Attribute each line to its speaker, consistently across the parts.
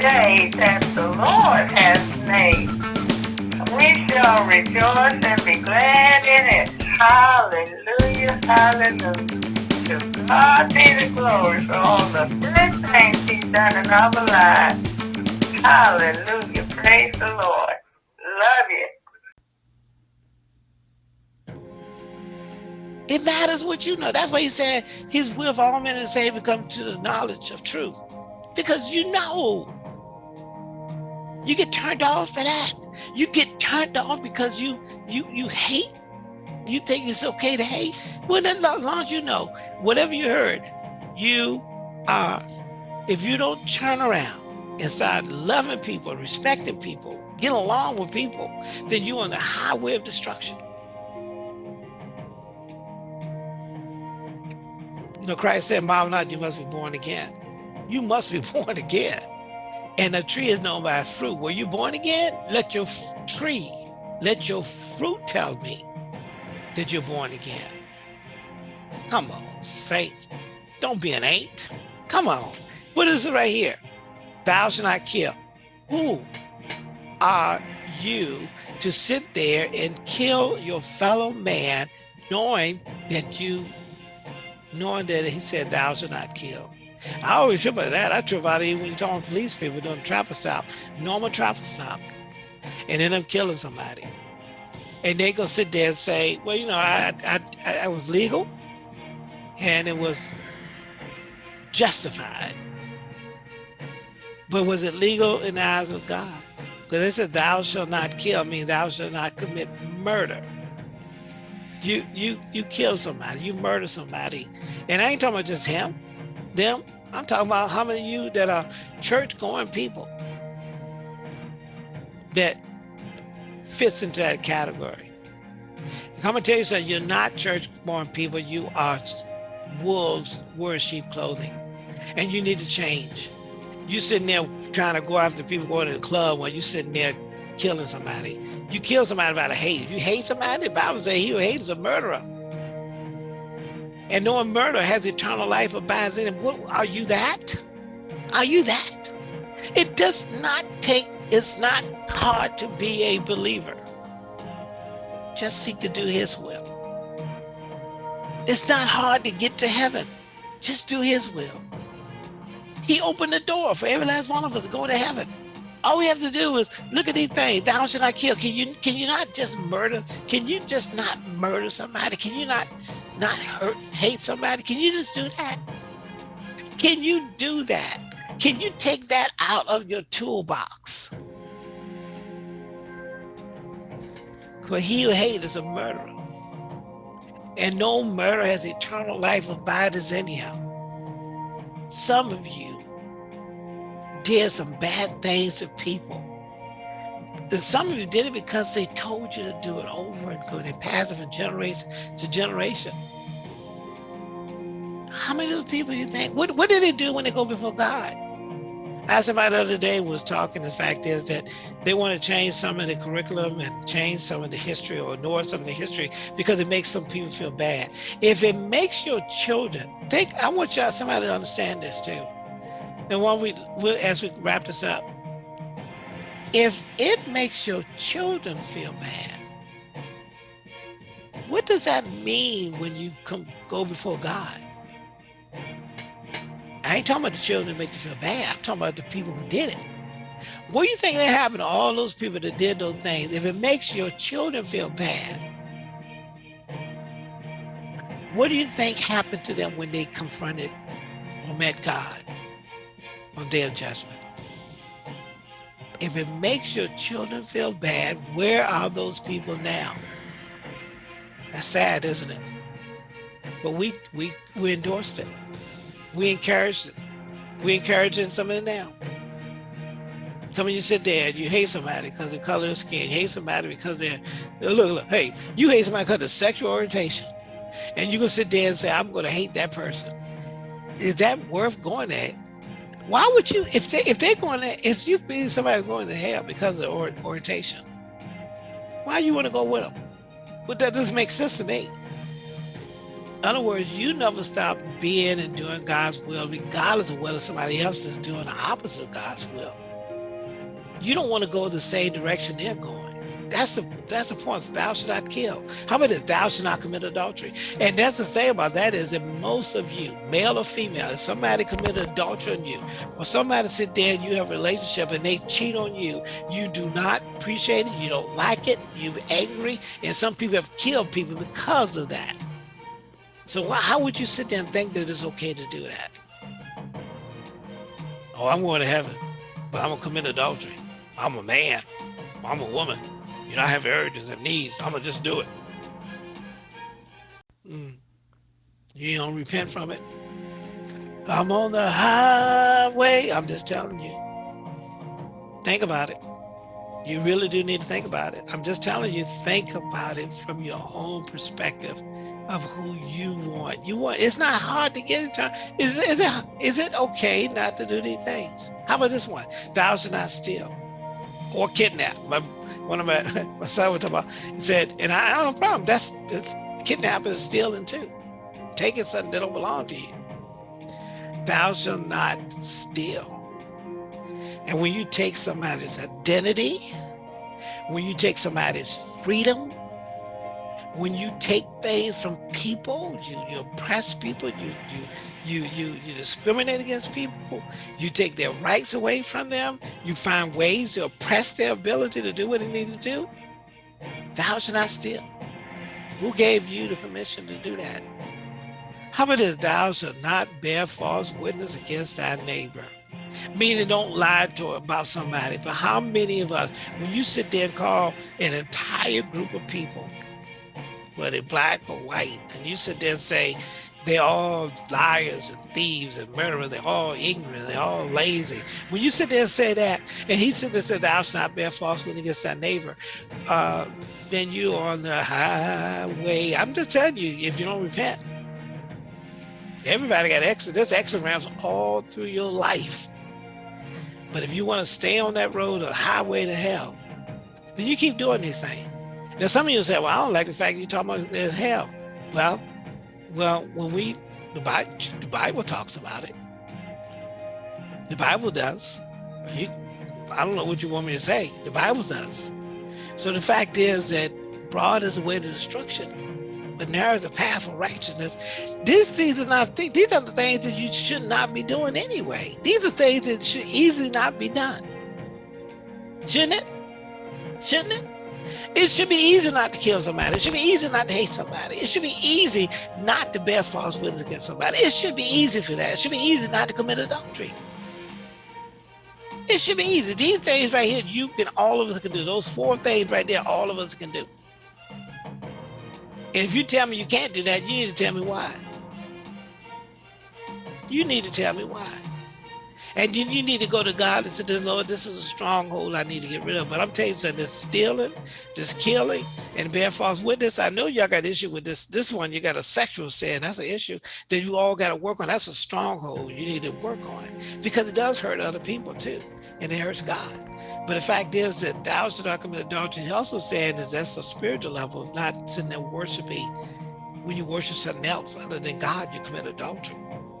Speaker 1: day that the Lord has made. We shall rejoice and be glad in it. Hallelujah, hallelujah. To God be the glory for all the good things he's done in our lives. Hallelujah, praise the Lord. Love you.
Speaker 2: It matters what you know. That's why he said his will for all men and Savior come to the knowledge of truth. Because you know. You get turned off for that. You get turned off because you you you hate. You think it's okay to hate. Well, as long as you know, whatever you heard, you are. If you don't turn around and start loving people, respecting people, get along with people, then you're on the highway of destruction. You know, Christ said, Mom, not you must be born again. You must be born again. And a tree is known by its fruit. Were you born again? Let your tree, let your fruit tell me that you're born again. Come on, saint. Don't be an ain't. Come on. What is it right here? Thou shalt not kill. Who are you to sit there and kill your fellow man knowing that you knowing that he said, thou shalt not kill. I always trip about that. I trip out even when you're talking police people doing traffic stop, normal traffic stop, and end up killing somebody. And they go sit there and say, well, you know, I, I, I was legal and it was justified. But was it legal in the eyes of God? Because they said, thou shalt not kill, mean, thou shalt not commit murder you you you kill somebody, you murder somebody. And I ain't talking about just him, them. I'm talking about how many of you that are church going people that fits into that category. I'm gonna tell you something, you're not church born people, you are wolves wearing sheep clothing. And you need to change. You sitting there trying to go after people going to the club while you sitting there killing somebody. You kill somebody out of hate. If you hate somebody, the Bible says he who hates a murderer. And knowing murder has eternal life abides in him. What, are you that? Are you that? It does not take, it's not hard to be a believer. Just seek to do his will. It's not hard to get to heaven. Just do his will. He opened the door for every last one of us to go to heaven. All we have to do is look at these things. Thou should I kill. Can you can you not just murder? Can you just not murder somebody? Can you not not hurt hate somebody? Can you just do that? Can you do that? Can you take that out of your toolbox? For he who hates is a murderer. And no murder has eternal life abides anyhow. Some of you did some bad things to people. Some of you did it because they told you to do it over and over. They passed it from generation to generation. How many of the people you think, what, what did they do when they go before God? I somebody the other day was talking, the fact is that they want to change some of the curriculum and change some of the history or ignore some of the history because it makes some people feel bad. If it makes your children, think, I want y'all somebody to understand this too and while we, as we wrap this up, if it makes your children feel bad, what does that mean when you come go before God? I ain't talking about the children that make you feel bad. I'm talking about the people who did it. What do you think that happened to all those people that did those things? If it makes your children feel bad, what do you think happened to them when they confronted or met God? on day of judgment. If it makes your children feel bad, where are those people now? That's sad, isn't it? But we we we endorsed it. We encouraged it. We encouraging some of it now. Some of you sit there and you hate somebody because of color of skin. You hate somebody because they're, look, look, hey, you hate somebody because of sexual orientation. And you can sit there and say, I'm going to hate that person. Is that worth going there? Why would you if they if they're going to if you feel somebody's going to hell because of or, orientation why you want to go with them but that doesn't make sense to me. In other words you never stop being and doing god's will regardless of whether somebody else is doing the opposite of god's will. You don't want to go the same direction they're going. That's the that's the point. Thou shalt not kill. How about this? Thou shalt not commit adultery. And that's the say about that is that most of you, male or female, if somebody committed adultery on you, or somebody sit there and you have a relationship and they cheat on you, you do not appreciate it, you don't like it, you're angry, and some people have killed people because of that. So how would you sit there and think that it's okay to do that? Oh, I'm going to heaven, but I'm gonna commit adultery. I'm a man. I'm a woman. You know, I have urges and needs. I'm gonna just do it. Mm. You don't repent from it. I'm on the highway. I'm just telling you. Think about it. You really do need to think about it. I'm just telling you, think about it from your own perspective of who you want. You want. It's not hard to get into. Is, is it? Is it okay not to do these things? How about this one? Thou shalt not steal or kidnap. My one of my, my son was talking about, he said, and I, I don't have a problem. That's, that's kidnapping is stealing too. Taking something that don't belong to you. Thou shalt not steal. And when you take somebody's identity, when you take somebody's freedom, when you take things from people, you, you oppress people, you, you, you, you, you discriminate against people, you take their rights away from them, you find ways to oppress their ability to do what they need to do, thou shalt not steal. Who gave you the permission to do that? How about this, thou shalt not bear false witness against thy neighbor? Meaning don't lie to about somebody. But how many of us, when you sit there and call an entire group of people whether black or white, and you sit there and say, they're all liars and thieves and murderers, they're all ignorant, they're all lazy. When you sit there and say that, and he sit there and said, thou shalt not bear false witness against thy neighbor, uh, then you're on the highway. I'm just telling you, if you don't repent, everybody got exit. There's exit ramps all through your life. But if you want to stay on that road, a highway to hell, then you keep doing these things. Now, some of you say, well, I don't like the fact you're talking about there's hell. Well, well, when we, the Bible, the Bible talks about it. The Bible does. You, I don't know what you want me to say. The Bible does. So the fact is that broad is the way to destruction, but narrow is the path of righteousness. These things are not these are the things that you should not be doing anyway. These are things that should easily not be done. Shouldn't it? Shouldn't it? It should be easy not to kill somebody. It should be easy not to hate somebody. It should be easy not to bear false witness against somebody. It should be easy for that. It should be easy not to commit adultery. It should be easy. These things right here, you can, all of us can do. Those four things right there, all of us can do. And if you tell me you can't do that, you need to tell me why. You need to tell me why. And you, you need to go to God and say, Lord, this is a stronghold I need to get rid of. But I'm telling you something, this stealing, this killing, and bear false witness. I know y'all got issue with this. This one, you got a sexual sin. That's an issue that you all got to work on. That's a stronghold you need to work on because it does hurt other people too. And it hurts God. But the fact is that thou shalt not commit adultery. He also said is that's a spiritual level, not sitting there worshiping. When you worship something else other than God, you commit adultery.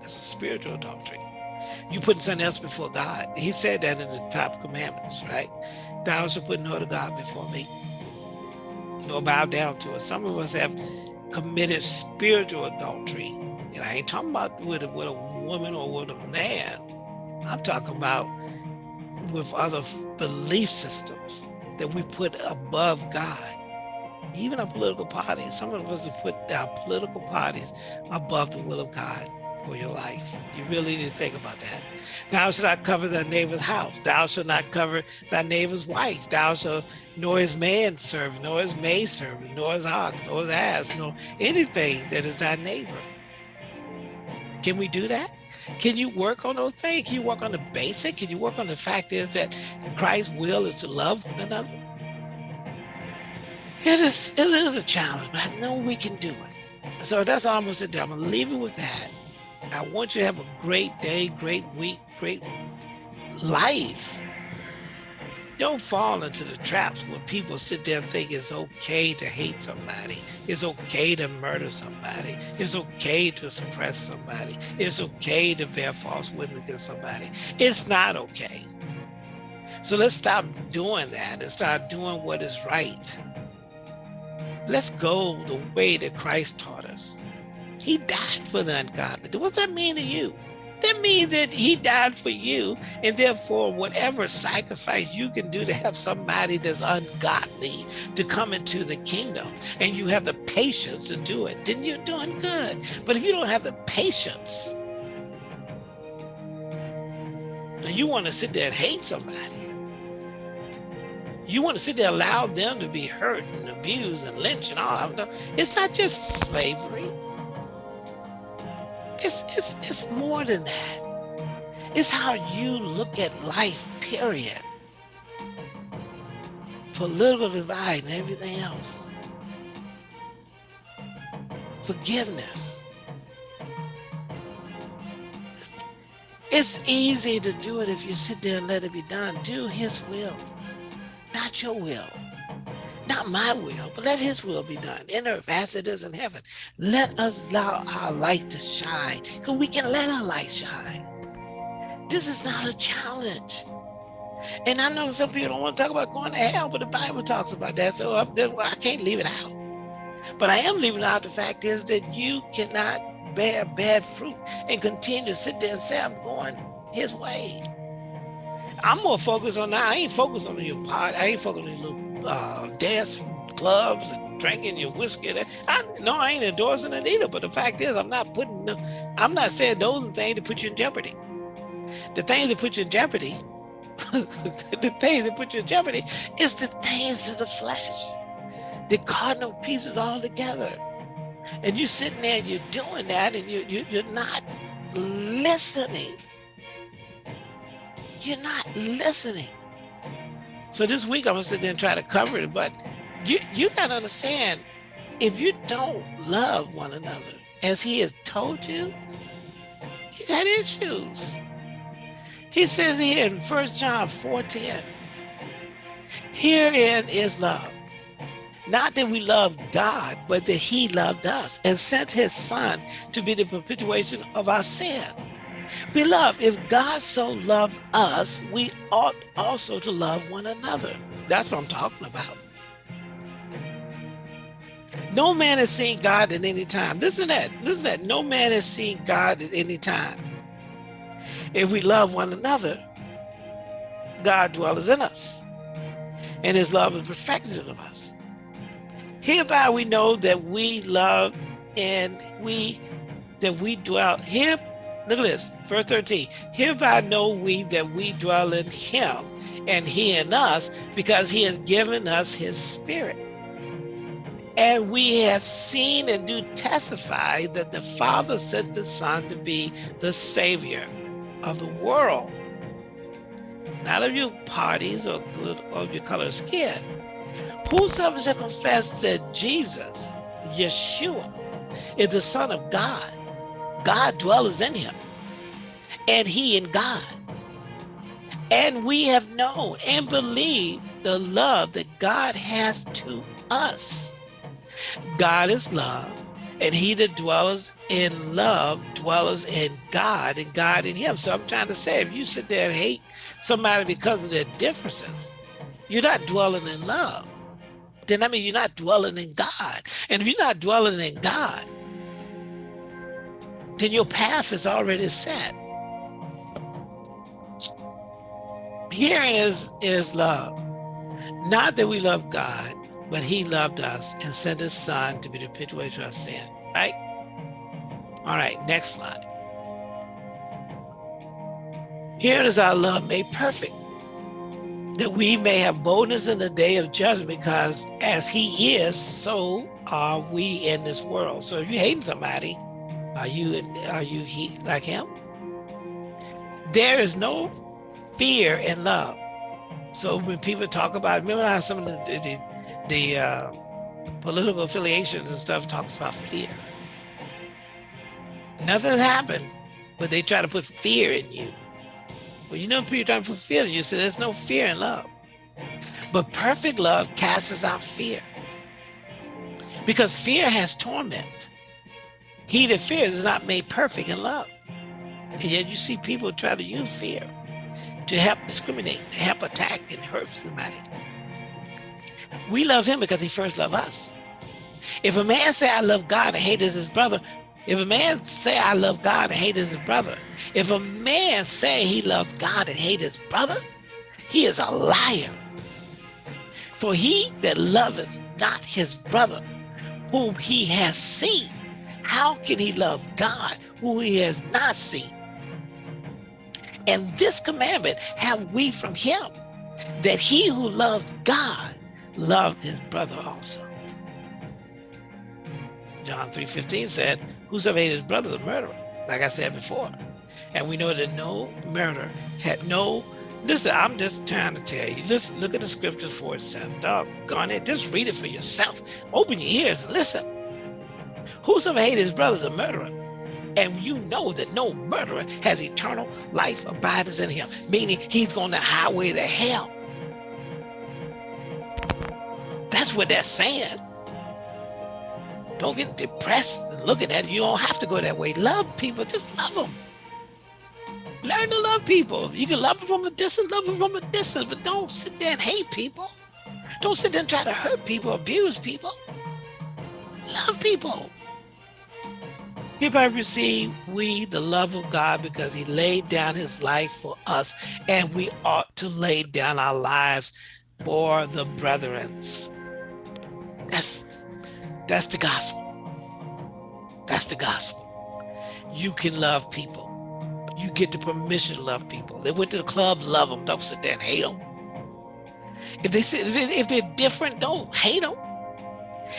Speaker 2: That's a spiritual adultery you putting something else before God. He said that in the top commandments, right? Thou shalt put no other God before me, nor bow down to it. Some of us have committed spiritual adultery. And I ain't talking about with a, with a woman or with a man. I'm talking about with other belief systems that we put above God. Even our political parties, some of us have put our political parties above the will of God for your life. You really need to think about that. Thou shalt not cover thy neighbor's house. Thou shalt not cover thy neighbor's wife. Thou shalt nor his man serve, nor his maid serve, nor his ox, nor his ass, nor anything that is thy neighbor. Can we do that? Can you work on those things? Can you work on the basic? Can you work on the fact is that Christ's will is to love one another? It is, it is a challenge, but I know we can do it. So that's all I'm gonna say. I'm gonna leave it with that. I want you to have a great day, great week, great life. Don't fall into the traps where people sit there and think it's okay to hate somebody. It's okay to murder somebody. It's okay to suppress somebody. It's okay to bear false witness against somebody. It's not okay. So let's stop doing that and start doing what is right. Let's go the way that Christ taught us. He died for the ungodly. What's that mean to you? That means that he died for you, and therefore, whatever sacrifice you can do to have somebody that's ungodly to come into the kingdom, and you have the patience to do it, then you're doing good. But if you don't have the patience, and you want to sit there and hate somebody, you want to sit there and allow them to be hurt and abused and lynched and all that. It's not just slavery. It's, it's, it's more than that. It's how you look at life, period. Political divide and everything else. Forgiveness. It's easy to do it if you sit there and let it be done. Do his will, not your will not my will, but let his will be done in earth as it is in heaven. Let us allow our light to shine because we can let our light shine. This is not a challenge. And I know some people don't want to talk about going to hell, but the Bible talks about that. So I can't leave it out. But I am leaving out the fact is that you cannot bear bad fruit and continue to sit there and say, I'm going his way. I'm more focused on that. I ain't focused on your part. I ain't focused on your uh, dance clubs and drinking your whiskey. I, no, I ain't endorsing it either. But the fact is, I'm not putting, I'm not saying those are the things that put you in jeopardy. The things that put you in jeopardy, the things that put you in jeopardy is the things of the flesh. The cardinal pieces all together. And you're sitting there, you're doing that, and you, you, you're not listening. You're not listening. So this week I'm gonna sit there and try to cover it, but you you gotta understand if you don't love one another as he has told you, you got issues. He says here in First John 4:10, herein is love. Not that we love God, but that he loved us and sent his son to be the perpetuation of our sin. Beloved, if God so loved us, we ought also to love one another. That's what I'm talking about. No man has seen God at any time. Listen to that. Listen to that. No man has seen God at any time. If we love one another, God dwells in us, and his love is perfected in us. Hereby we know that we love and we that we dwell here Look at this, verse 13. Hereby know we that we dwell in him and he in us because he has given us his spirit. And we have seen and do testify that the Father sent the Son to be the Savior of the world. Not of your parties or of your color of skin. Whosoever shall confess that Jesus, Yeshua, is the Son of God, God dwells in him, and he in God. And we have known and believed the love that God has to us. God is love, and he that dwells in love dwells in God and God in him. So I'm trying to say, if you sit there and hate somebody because of their differences, you're not dwelling in love. Then I mean, you're not dwelling in God. And if you're not dwelling in God, then your path is already set. Here is, is love. Not that we love God, but he loved us and sent his son to be the perpetuation of our sin, right? All right, next slide. Here is our love made perfect, that we may have boldness in the day of judgment, because as he is, so are we in this world. So if you're hating somebody, are you are you he, like him? There is no fear in love. So when people talk about, remember how some of the the, the uh, political affiliations and stuff talks about fear. Nothing's happened, but they try to put fear in you. Well, you know, people trying to put fear in you, so there's no fear in love. But perfect love casts out fear. Because fear has torment. He that fears is not made perfect in love. And yet you see people try to use fear. to help discriminate, to help attack and hurt somebody. We love him because he first loved us. If a man say, I love God and hate his brother, if a man say, I love God and hate his brother, if a man say he loves God and hate his brother, he is a liar. For he that loveth not his brother, whom he has seen, how can he love God, who he has not seen? And this commandment have we from him, that he who loves God love his brother also. John 3.15 said, whosoever hates his brother is a murderer, like I said before. And we know that no murder had no, listen, I'm just trying to tell you, listen, look at the scriptures for itself. Doggone it, just read it for yourself. Open your ears and listen. Whosoever hates his brother is a murderer. And you know that no murderer has eternal life abides in him, meaning he's going the highway to hell. That's what they're saying. Don't get depressed looking at it. You don't have to go that way. Love people, just love them. Learn to love people. You can love them from a distance, love them from a distance, but don't sit there and hate people. Don't sit there and try to hurt people, abuse people. Love people. People have received we the love of God because he laid down his life for us, and we ought to lay down our lives for the brethren. That's that's the gospel. That's the gospel. You can love people. You get the permission to love people. They went to the club, love them. Don't sit there and hate them. If they sit, if they're different, don't hate them.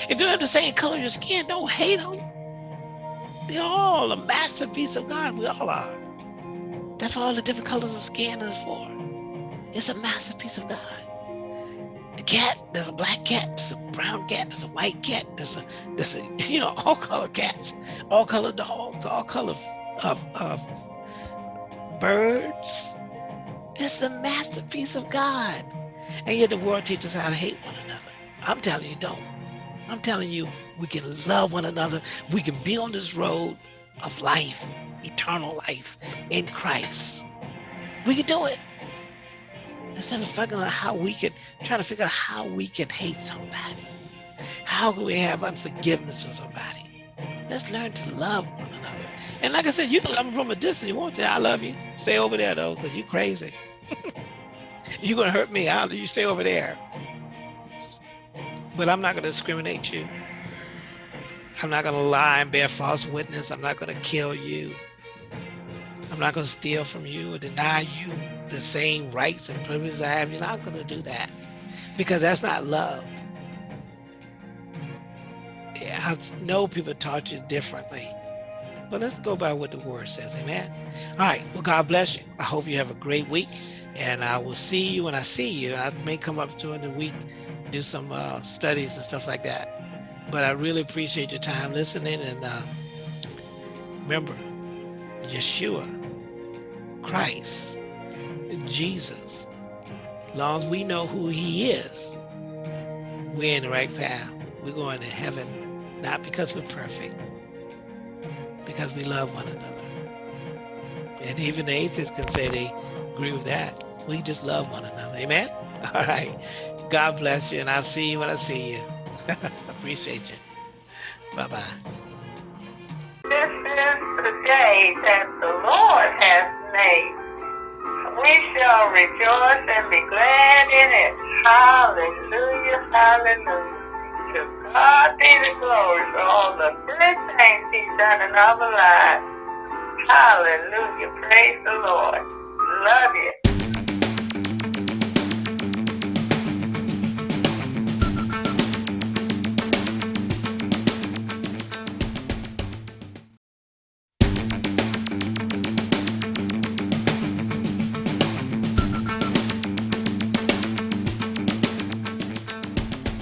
Speaker 2: If they have the same color your skin, don't hate them. They're all a masterpiece of God. We all are. That's what all the different colors of skin is for. It's a masterpiece of God a cat, there's a black cat, there's a brown cat, there's a white cat, there's a, there's a, you know, all color cats, all color dogs, all color of, of birds. It's a masterpiece of God. And yet the world teaches how to hate one another. I'm telling you, don't. I'm telling you, we can love one another. We can be on this road of life, eternal life in Christ. We can do it. Instead of figuring out how we can try to figure out how we can hate somebody. How can we have unforgiveness of somebody? Let's learn to love one another. And like i said you can love them from a distance you want to. I love you. Stay over there though because you're crazy. You're gonna hurt me I'll, you stay over there but i'm not going to discriminate you i'm not going to lie and bear false witness i'm not going to kill you I'm not going to steal from you or deny you the same rights and privileges I have. You're not going to do that because that's not love. I know people taught you differently, but let's go by what the word says. Amen. All right. Well, God bless you. I hope you have a great week and I will see you when I see you. I may come up during the week, do some uh, studies and stuff like that. But I really appreciate your time listening and uh, remember, Yeshua Christ, Jesus, long as we know who he is, we're in the right path. We're going to heaven, not because we're perfect, because we love one another. And even the atheists can say they agree with that. We just love one another. Amen? All right. God bless you, and I'll see you when I see you. Appreciate you. Bye-bye.
Speaker 1: This is the day that the Lord has made. We shall rejoice and be glad in it. Hallelujah, hallelujah. To God be the glory for all the good things he's done in our lives. Hallelujah. Praise the Lord. Love you.